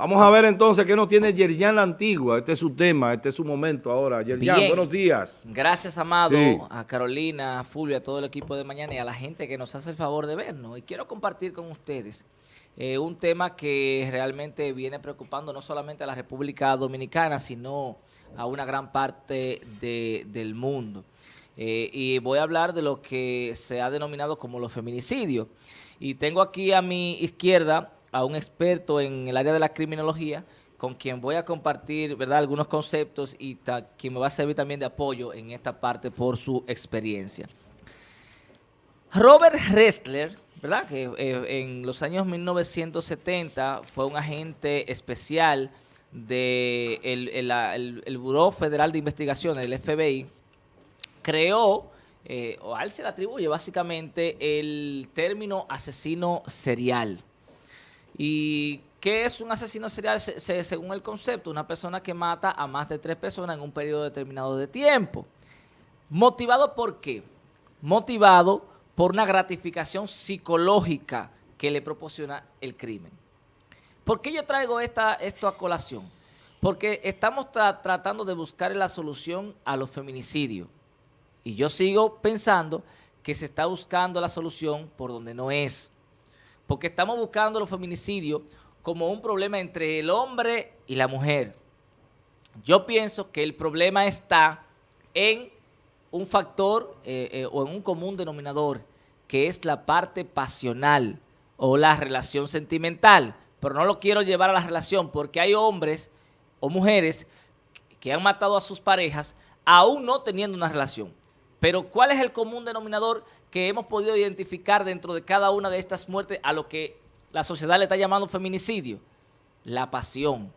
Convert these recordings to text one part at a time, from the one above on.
Vamos a ver entonces qué nos tiene Yerjan la Antigua. Este es su tema, este es su momento ahora. Yerjan, buenos días. Gracias, Amado, a Carolina, a Fulvio, a todo el equipo de mañana y a la gente que nos hace el favor de vernos. Y quiero compartir con ustedes eh, un tema que realmente viene preocupando no solamente a la República Dominicana, sino a una gran parte del mundo. Eh, y voy a hablar de lo que se ha denominado como los feminicidios. Y tengo aquí a mi izquierda a un experto en el área de la criminología, con quien voy a compartir ¿verdad? algunos conceptos y quien me va a servir también de apoyo en esta parte por su experiencia. Robert Ressler, ¿verdad? que eh, en los años 1970 fue un agente especial del de el, Buró Federal de Investigación, el FBI, creó, eh, o a él se le atribuye básicamente el término asesino serial. ¿Y qué es un asesino serial según el concepto? Una persona que mata a más de tres personas en un periodo determinado de tiempo. ¿Motivado por qué? Motivado por una gratificación psicológica que le proporciona el crimen. ¿Por qué yo traigo esta, esto a colación? Porque estamos tratando de buscar la solución a los feminicidios. Y yo sigo pensando que se está buscando la solución por donde no es porque estamos buscando los feminicidios como un problema entre el hombre y la mujer. Yo pienso que el problema está en un factor eh, eh, o en un común denominador, que es la parte pasional o la relación sentimental. Pero no lo quiero llevar a la relación porque hay hombres o mujeres que han matado a sus parejas aún no teniendo una relación. Pero ¿cuál es el común denominador que hemos podido identificar dentro de cada una de estas muertes a lo que la sociedad le está llamando feminicidio? La pasión.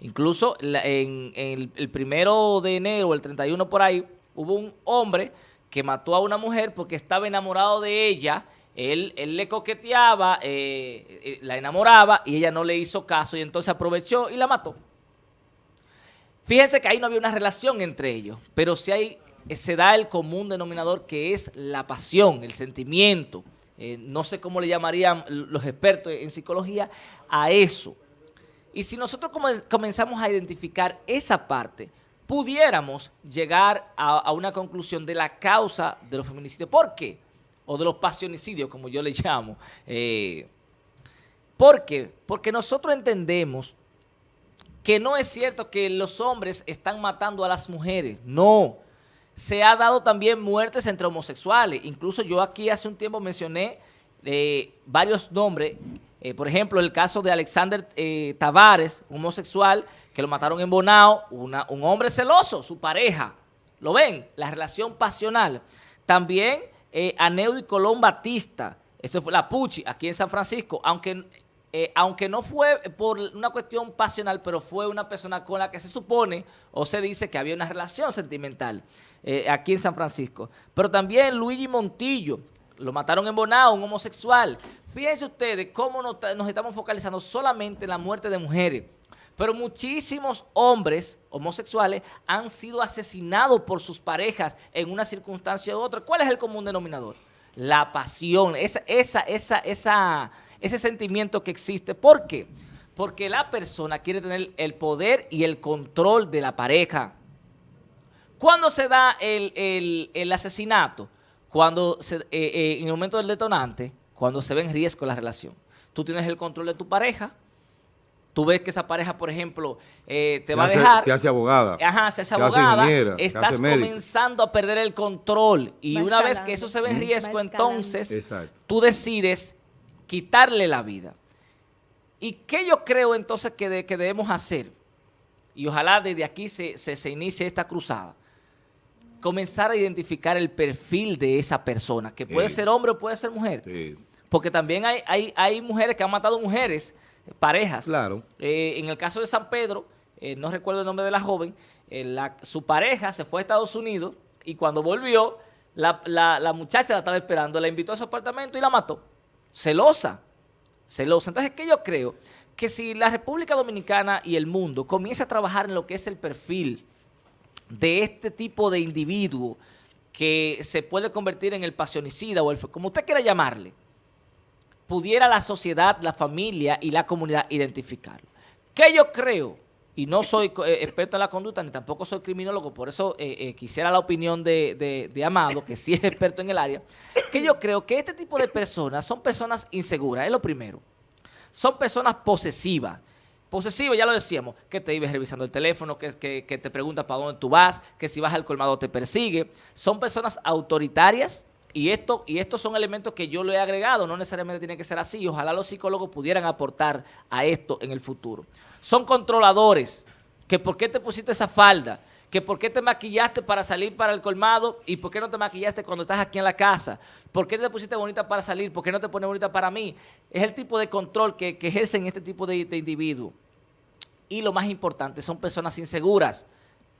Incluso en, el, primero de enero, el 31 por ahí, hubo un hombre que mató a una mujer porque estaba enamorado de ella, él, él le coqueteaba, eh, eh, la enamoraba y ella no le hizo caso y entonces aprovechó y la mató. Fíjense que ahí no había una relación entre ellos, pero si hay se da el común denominador que es la pasión, el sentimiento. Eh, no sé cómo le llamarían los expertos en psicología a eso. Y si nosotros comenzamos a identificar esa parte, pudiéramos llegar a, una conclusión de la causa de los feminicidios. ¿Por qué? O de los pasionicidios, como yo le llamo. Eh, ¿Por qué? Porque nosotros entendemos que no es cierto que los hombres están matando a las mujeres. No se ha dado también muertes entre homosexuales. Incluso yo aquí hace un tiempo mencioné eh, varios nombres. Eh, por ejemplo, el caso de Alexander eh, Tavares, homosexual, que lo mataron en Bonao, un hombre celoso, su pareja. ¿Lo ven? La relación pasional. También eh, y Colón Batista, esto fue la Puchi, aquí en San Francisco, aunque eh, aunque no fue por una cuestión pasional, pero fue una persona con la que se supone o se dice que había una relación sentimental eh, aquí en San Francisco. Pero también Luigi Montillo, lo mataron en Bonao, un homosexual. Fíjense ustedes cómo nos, nos estamos focalizando solamente en la muerte de mujeres. Pero muchísimos hombres homosexuales han sido asesinados por sus parejas en una circunstancia u otra. ¿Cuál es el común denominador? La pasión, esa, esa, esa, esa ese sentimiento que existe. ¿Por qué? Porque la persona quiere tener el poder y el control de la pareja. ¿Cuándo se da el, asesinato? Cuando se, eh, eh, en el momento del detonante, cuando se ve en riesgo la relación. Tú tienes el control de tu pareja, tú ves que esa pareja, por ejemplo, eh, te va a dejar. Se hace abogada. Ajá, se hace abogada. estás comenzando a perder el control. Y una vez que eso se ve en riesgo, entonces tú decides quitarle la vida. ¿Y qué yo creo entonces que, debemos hacer? Y ojalá desde aquí se, inicie esta cruzada. Comenzar a identificar el perfil de esa persona, que puede ser hombre o puede ser mujer. Porque también hay, hay, mujeres que han matado mujeres, parejas. Claro. Eh, en el caso de San Pedro, eh, no recuerdo el nombre de la joven, eh, su pareja se fue a Estados Unidos y cuando volvió, la, la muchacha la estaba esperando, la invitó a su apartamento y la mató celosa, celosa. Entonces, ¿qué yo creo? Que si la República Dominicana y el mundo comienza a trabajar en lo que es el perfil de este tipo de individuo que se puede convertir en el pasionicida o el, como usted quiera llamarle, pudiera la sociedad, la familia y la comunidad identificarlo. ¿Qué yo creo? Y no soy eh, experto en la conducta, ni tampoco soy criminólogo, por eso eh, eh, quisiera la opinión de, Amado, que sí es experto en el área, que yo creo que este tipo de personas son personas inseguras, es lo primero. Son personas posesivas. Posesivas, ya lo decíamos, que te ibas revisando el teléfono, que te pregunta para dónde tú vas, que si vas al colmado te persigue. Son personas autoritarias, y, esto, y estos son elementos que yo le he agregado, no necesariamente tiene que ser así, ojalá los psicólogos pudieran aportar a esto en el futuro. Son controladores, que por qué te pusiste esa falda, que por qué te maquillaste para salir para el colmado y por qué no te maquillaste cuando estás aquí en la casa, por qué te pusiste bonita para salir, por qué no te pones bonita para mí. Es el tipo de control que, ejercen este tipo de, de individuos. Y lo más importante, son personas inseguras.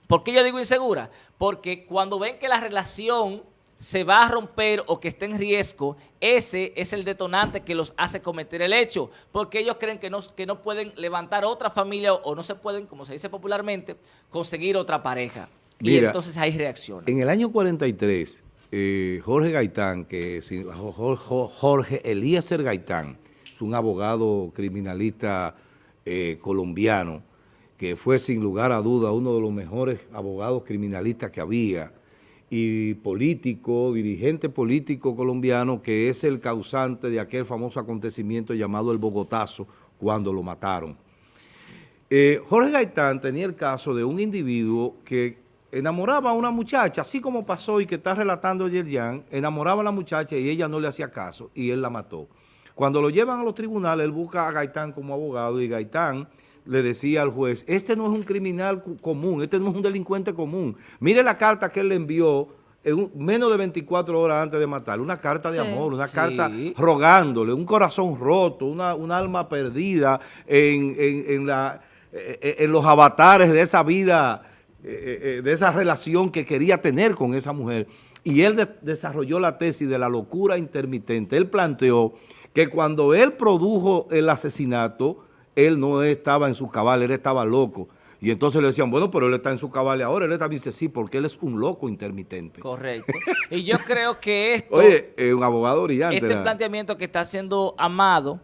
¿Por qué yo digo insegura? Porque cuando ven que la relación se va a romper o que esté en riesgo, ese es el detonante que los hace cometer el hecho, porque ellos creen que no, que no pueden levantar otra familia o, no se pueden, como se dice popularmente, conseguir otra pareja. y entonces hay reacciones. En el año 43, eh, Jorge Gaitán, que Jorge Eliezer Gaitán, es un abogado criminalista eh, colombiano, que fue sin lugar a duda uno de los mejores abogados criminalistas que había, y político, dirigente político colombiano que es el causante de aquel famoso acontecimiento llamado el Bogotazo cuando lo mataron. Eh, Jorge Gaitán tenía el caso de un individuo que enamoraba a una muchacha, así como pasó y que está relatando Yerjan, enamoraba a la muchacha y ella no le hacía caso y él la mató. Cuando lo llevan a los tribunales, él busca a Gaitán como abogado y Gaitán le decía al juez, este no es un criminal común, este no es un delincuente común. Mire la carta que él le envió en menos de 24 horas antes de matarlo, una carta de amor, una carta rogándole, un corazón roto, una, un alma perdida en, en, la, eh, eh, en, los avatares de esa vida, eh, de esa relación que quería tener con esa mujer. Y él desarrolló la tesis de la locura intermitente. Él planteó que cuando él produjo el asesinato, él no estaba en su cabal, él estaba loco. Y entonces le decían, bueno, pero él está en su cabal ahora. Él también dice, sí, porque él es un loco intermitente. Correcto. Y yo creo que esto... Oye, un abogado brillante. Este planteamiento que está haciendo Amado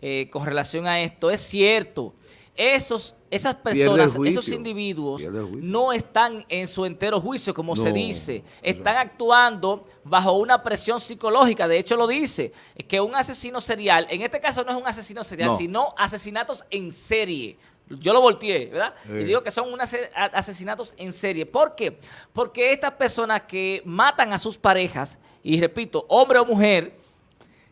eh, con relación a esto es cierto. Esos, esas personas, esos individuos no están en su entero juicio, como se dice. Están actuando bajo una presión psicológica. De hecho, lo dice, que un asesino serial, en este caso no es un asesino serial, sino asesinatos en serie. Yo lo volteé, ¿verdad? Y digo que son unos asesinatos en serie. ¿Por qué? Porque estas personas que matan a sus parejas, y repito, hombre o mujer,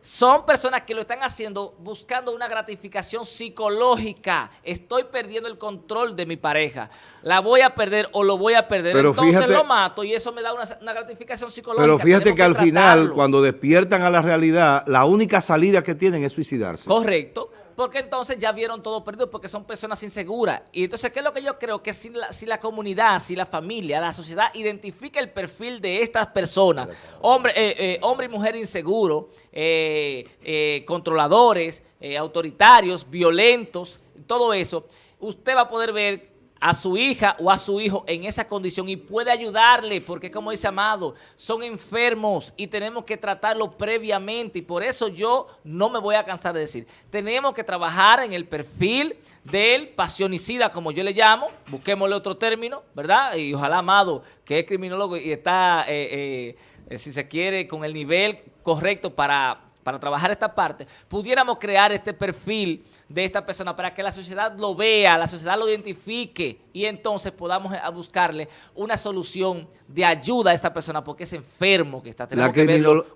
son personas que lo están haciendo buscando una gratificación psicológica. Estoy perdiendo el control de mi pareja. La voy a perder o lo voy a perder. Entonces lo mato y eso me da una, gratificación psicológica. Pero fíjate que, al final, cuando despiertan a la realidad, la única salida que tienen es suicidarse. Correcto porque entonces ya vieron todo perdido, porque son personas inseguras. Y entonces, ¿qué es lo que yo creo? Que si la, si la comunidad, si la familia, la sociedad identifica el perfil de estas personas, hombre, eh, eh, hombre y mujer inseguros, eh, controladores, autoritarios, violentos, todo eso, usted va a poder ver a su hija o a su hijo en esa condición y puede ayudarle, porque como dice Amado, son enfermos y tenemos que tratarlo previamente y por eso yo no me voy a cansar de decir, tenemos que trabajar en el perfil del pasionicida, como yo le llamo, busquémosle otro término, ¿verdad? Y ojalá Amado, que es criminólogo y está, eh, eh, si se quiere, con el nivel correcto para para trabajar esta parte, pudiéramos crear este perfil de esta persona para que la sociedad lo vea, la sociedad lo identifique y entonces podamos eh, buscarle una solución de ayuda a esta persona porque es enfermo que está. La,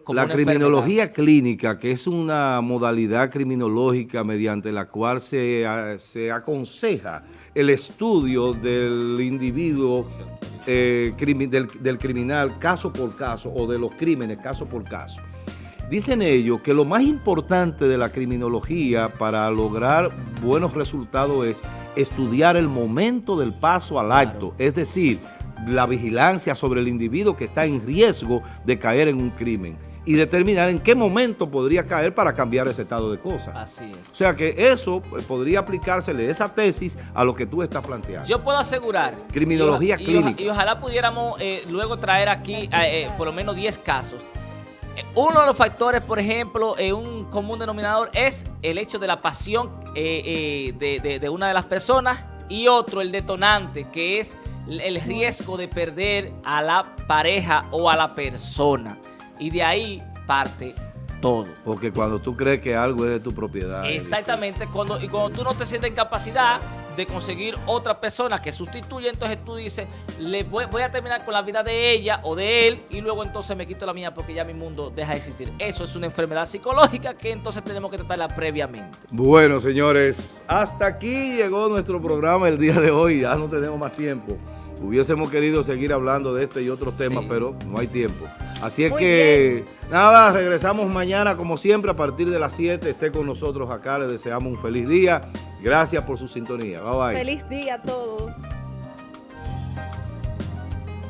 la criminología clínica, que es una modalidad criminológica mediante la cual se, se aconseja el estudio del individuo eh, del, del criminal caso por caso o de los crímenes caso por caso. Dicen ellos que lo más importante de la criminología para lograr buenos resultados es estudiar el momento del paso al acto, es decir, la vigilancia sobre el individuo que está en riesgo de caer en un crimen y determinar en qué momento podría caer para cambiar ese estado de cosas. Así es. O sea que eso pues, podría aplicársele esa tesis a lo que tú estás planteando. Yo puedo asegurar. Criminología clínica. Y, ojalá pudiéramos eh, luego traer aquí eh, por lo menos 10 casos uno de los factores, por ejemplo, en un común denominador es el hecho de la pasión eh, eh, de, una de las personas y otro, el detonante, que es el riesgo de perder a la pareja o a la persona. Y de ahí parte todo. Porque cuando tú crees que algo es de tu propiedad. Exactamente, cuando, y cuando tú no te sientes en capacidad de conseguir otra persona que sustituya, entonces tú dices, le voy, a terminar con la vida de ella o de él y luego entonces me quito la mía porque ya mi mundo deja de existir. Eso es una enfermedad psicológica que entonces tenemos que tratarla previamente. Bueno, señores, hasta aquí llegó nuestro programa el día de hoy. Ya no tenemos más tiempo. Hubiésemos querido seguir hablando de este y otros temas, pero no hay tiempo. Así es que, nada, regresamos mañana como siempre a partir de las 7. Esté con nosotros acá, le deseamos un feliz día. Gracias por su sintonía. Bye bye. Feliz día a todos.